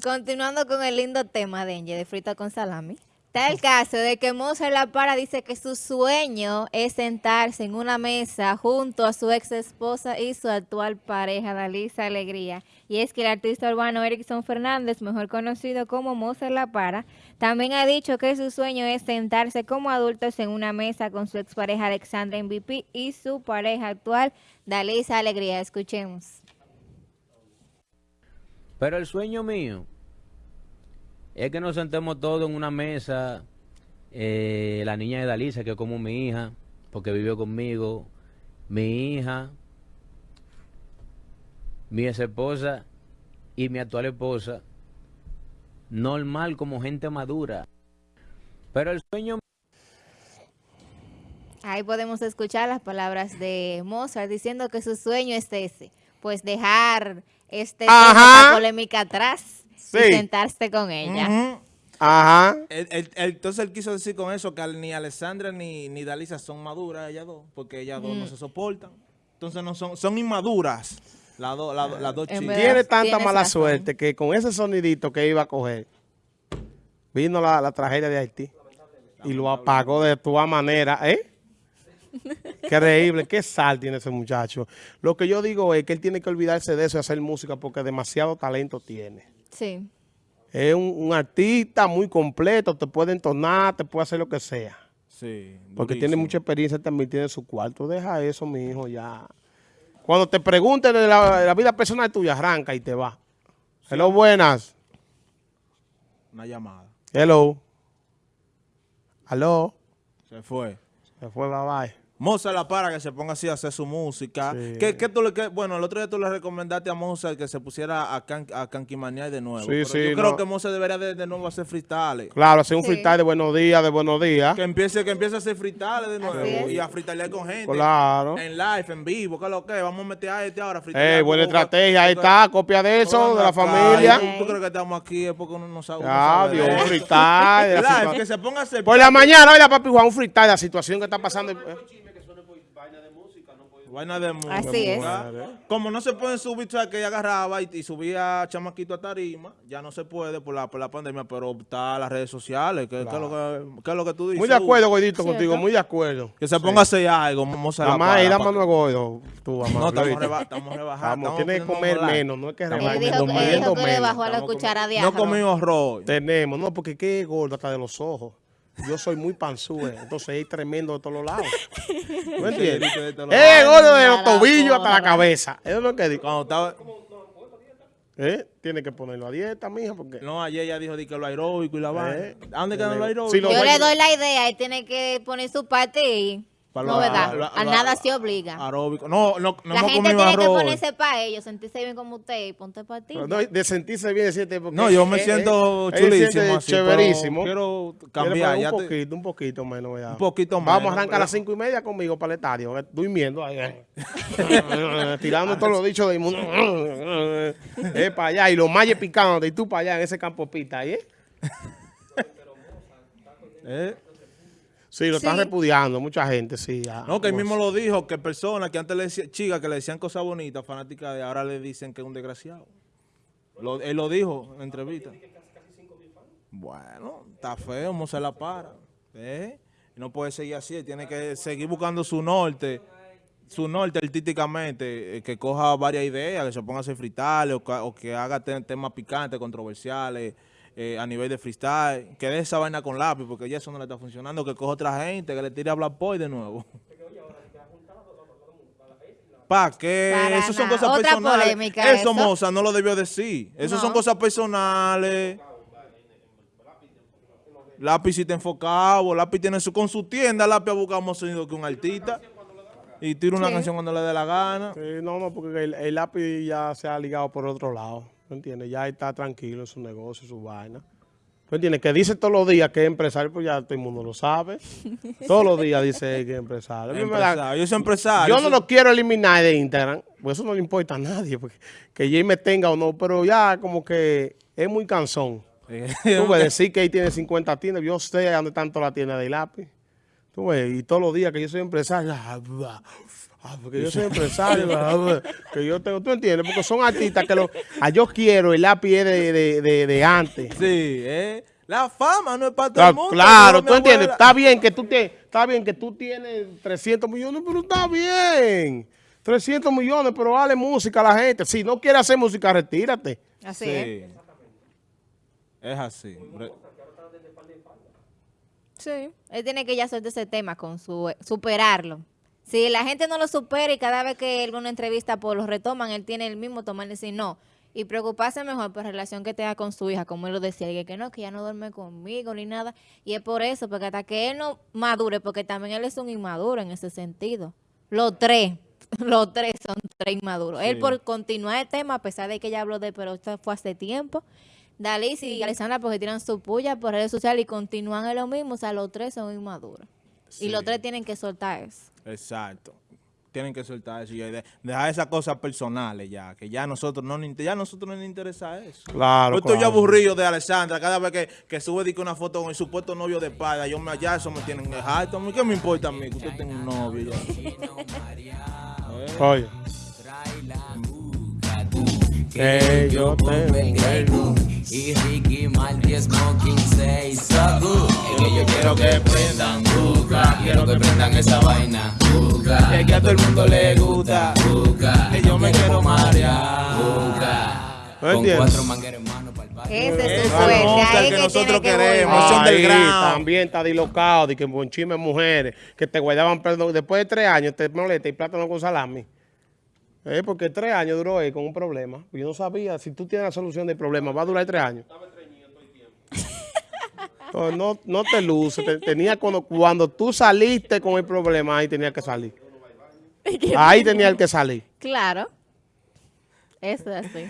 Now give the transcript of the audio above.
Continuando con el lindo tema de de frita con salami. Está el caso de que Mozart La Para dice que su sueño es sentarse en una mesa junto a su ex esposa y su actual pareja, Dalisa Alegría. Y es que el artista urbano Erickson Fernández, mejor conocido como Mozart La Para, también ha dicho que su sueño es sentarse como adultos en una mesa con su expareja Alexandra MVP y su pareja actual, Dalisa Alegría. Escuchemos. Pero el sueño mío es que nos sentemos todos en una mesa, eh, la niña de Dalisa, que es como mi hija, porque vivió conmigo, mi hija, mi ex esposa y mi actual esposa, normal como gente madura. Pero el sueño... Ahí podemos escuchar las palabras de Mozart diciendo que su sueño es ese, pues dejar este polémica atrás sentarse con ella. Ajá. entonces él quiso decir con eso que ni Alessandra ni, ni Dalisa son maduras, ellas dos, porque ellas dos no mm. se soportan. Entonces no son, son inmaduras las, dos chicas. Tiene tanta mala suerte que con ese sonidito que iba a coger, vino la, tragedia de Haití y lo apagó de toda manera, ¿eh? Increíble, qué sal tiene ese muchacho. Lo que yo digo es que él tiene que olvidarse de eso y hacer música porque demasiado talento tiene. Sí. Es un, artista muy completo, te puede entonar, te puede hacer lo que sea. Sí. Porque tiene mucha experiencia, también tiene su cuarto. Deja eso, mi hijo, ya. Cuando te pregunten de la, vida personal tuya, arranca y te va. Hello, buenas. Una llamada. Hello. Hello. Se fue. Se fue, bye bye. Mozart la para que se ponga así a hacer su música. ¿Qué, tú le, bueno, el otro día tú le recomendaste a Mozart que se pusiera a, can, a de nuevo. Sí, sí, yo creo que Mozart debería de, nuevo hacer freestyle. Claro, hacer un freestyle de buenos días, de buenos días. Que empiece, que empiece a hacer freestyle de nuevo y a freestylear con gente. Claro. En live, en vivo, ¿qué es lo que? Vamos a meter a este ahora. Eh, buena estrategia, ahí está, copia de eso, de la familia. ¿Tú, crees que estamos aquí es porque uno no sabe. Ya, Dios, un freestyle. live, que se ponga a hacer. Por la mañana, oiga, papi Juan, un freestyle, la situación que está pasando. Vaina de música. Así es. Como no se pueden subir, o que ella agarraba y, subía chamaquito a tarima, ya no se puede por la, por la pandemia, pero está las redes sociales, que, es lo que, es lo que tú dices. Muy de acuerdo, Goidito, contigo, muy de acuerdo. Que se ponga a hacer algo, vamos a Mamá, y la mano Goido, tú, mamá. No, estamos, reba estamos rebajando. Vamos, tienes que comer menos, no es que rebajar. Dijo, dijo que le bajó a la cuchara de No comimos arroz. Tenemos, no, porque qué gordo hasta de los ojos. Yo soy muy panzúe, entonces es tremendo de todos los lados. ¿No entiendes? Es gordo de los tobillos hasta la cabeza. Eso es lo que digo. Cuando estaba... ¿Eh? Tiene que ponerlo a dieta, mija, porque... No, ayer ella dijo que lo aeróbico y la vaina. ¿Eh? ¿A dónde queda lo aeróbico? Yo le doy la idea, él tiene que poner su parte y no, ¿verdad? a nada se obliga. Aeróbico. No, no, no La gente tiene que ponerse para ellos, sentirse bien como usted y ponte para ti. no, de sentirse bien, decirte porque... No, yo me siento chulísimo así, chéverísimo. Quiero cambiar. un poquito, un poquito menos. Un poquito más. Vamos a arrancar a las cinco y media conmigo para el estadio, eh, durmiendo ahí. Eh. tirando todos los dichos del mundo. eh, para allá, y los mayes picando, y tú para allá en ese campo pita, ¿eh? ¿Eh? Sí, lo están repudiando mucha gente, sí. no, que él mismo lo dijo, que personas que antes le decían, chicas que le decían cosas bonitas, fanáticas de ahora le dicen que es un desgraciado. él lo dijo en entrevista. Bueno, está feo, no se la para. ¿eh? No puede seguir así, tiene que seguir buscando su norte, su norte artísticamente, eh, que coja varias ideas, que se ponga a hacer fritales o, que haga temas picantes, controversiales, eh, a nivel de freestyle, que de esa vaina con lápiz, porque ya eso no le está funcionando, que coja otra gente, que le tire a Black Boy de nuevo. ¿Para qué? Eso son cosas personales. Eso, Moza, no lo debió decir. Eso son cosas personales. Lápiz si te enfocado, Lápiz tiene su, con su tienda, Lápiz ha buscado más sonido que un artista. Y tira una canción cuando le dé la gana. no, no, porque el Lápiz ya se ha ligado por otro lado. ¿Tú entiendes? Ya está tranquilo en su negocio, su vaina. ¿Tú entiendes? Que dice todos los días que es empresario, pues ya todo el mundo lo sabe. todos los días dice que es empresario. Yo soy empresario. Yo no lo quiero eliminar de Instagram, pues eso no le importa a nadie, porque que Jay me tenga o no, pero ya como que es muy cansón. Tú puedes decir que ahí tiene 50 tiendas, yo sé dónde tanto la tienda de lápiz. Tú ves, y todos los días que yo soy empresario, Ah, porque yo soy empresario, ¿verdad? que yo tengo, ¿tú entiendes? Porque son artistas que lo, a yo quiero el lápiz de, de, de, de antes. Sí, ¿eh? La fama no es para todo el Claro, mundo. claro, tú entiendes. Está bien que tú te, está bien que tú tienes 300 millones, pero está bien. 300 millones, pero dale música a la gente. Si no quieres hacer música, retírate. Así Sí. es. Es así. Sí. Él tiene que ya soltar ese tema con su superarlo. Si la gente no lo supera y cada vez que alguna entrevista pues lo retoman, él tiene el mismo tomar y decir no. Y preocuparse mejor por la relación que tenga con su hija, como él lo decía, y que no, que ya no duerme conmigo ni nada. Y es por eso, porque hasta que él no madure, porque también él es un inmaduro en ese sentido. Los tres, los tres son tres inmaduros. Él por continuar el tema, a pesar de que ya habló de, pero esto fue hace tiempo, Dalis y Alexandra porque tiran su puya por redes sociales y continúan en lo mismo. O sea, los tres son inmaduros. Y los tres tienen que soltar eso. Exacto. Tienen que soltar eso y de- dejar esas cosas personales ya, que ya nosotros no ya a nosotros no nos interesa eso. Claro, Yo estoy claro. aburrido de Alessandra, cada vez que, que sube di que una foto con el supuesto novio de padre, yo me allá eso me tienen harto. A mí, ¿Qué me importa a mí que usted tenga un novio? ya? Oye. Que yo tengo Y Ricky Marty Smoking 6 so good. Es que yo quiero que prendan buca, quiero que prendan esa vaina buca. Es que a todo el mundo le gusta buca, que yo me quiero marear buca. ¿No Con entiendes? cuatro mangueros hermanos para el. Ese es su Esa suerte. Ahí que que nosotros que queremos. del también está dislocado de que en Bonchime mujeres que te guardaban perdón después de tres años te molesta y plátano con salami. Eh, porque tres años duró él con un problema. Yo no sabía, si tú tienes la solución del problema, va a durar tres años. No, no te luces. te- tenía cuando, cuando tú saliste con el problema, ahí tenía que salir. Ahí tenía el que salir. Claro. Eso es así.